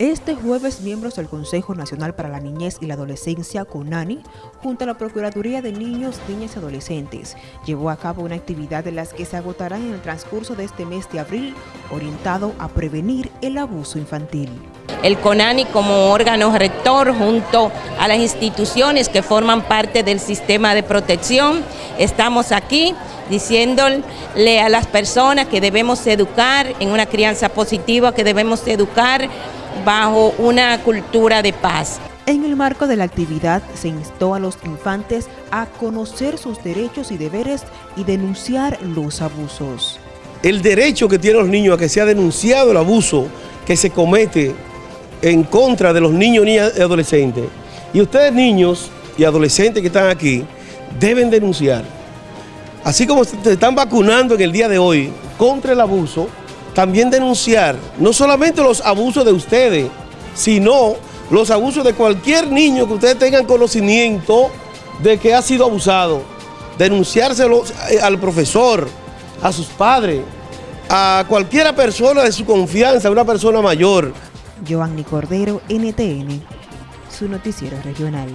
Este jueves, miembros del Consejo Nacional para la Niñez y la Adolescencia, CONANI, junto a la Procuraduría de Niños, Niñas y Adolescentes, llevó a cabo una actividad de las que se agotarán en el transcurso de este mes de abril, orientado a prevenir el abuso infantil. El CONANI como órgano rector junto a las instituciones que forman parte del sistema de protección, estamos aquí diciéndole a las personas que debemos educar en una crianza positiva, que debemos educar bajo una cultura de paz. En el marco de la actividad se instó a los infantes a conocer sus derechos y deberes y denunciar los abusos. El derecho que tienen los niños a que sea denunciado el abuso que se comete en contra de los niños, niñas y adolescentes. Y ustedes niños y adolescentes que están aquí deben denunciar. Así como se están vacunando en el día de hoy contra el abuso, también denunciar no solamente los abusos de ustedes, sino los abusos de cualquier niño que ustedes tengan conocimiento de que ha sido abusado. Denunciárselo eh, al profesor, a sus padres, a cualquiera persona de su confianza, una persona mayor. Giovanni Cordero, NTN, su noticiero regional.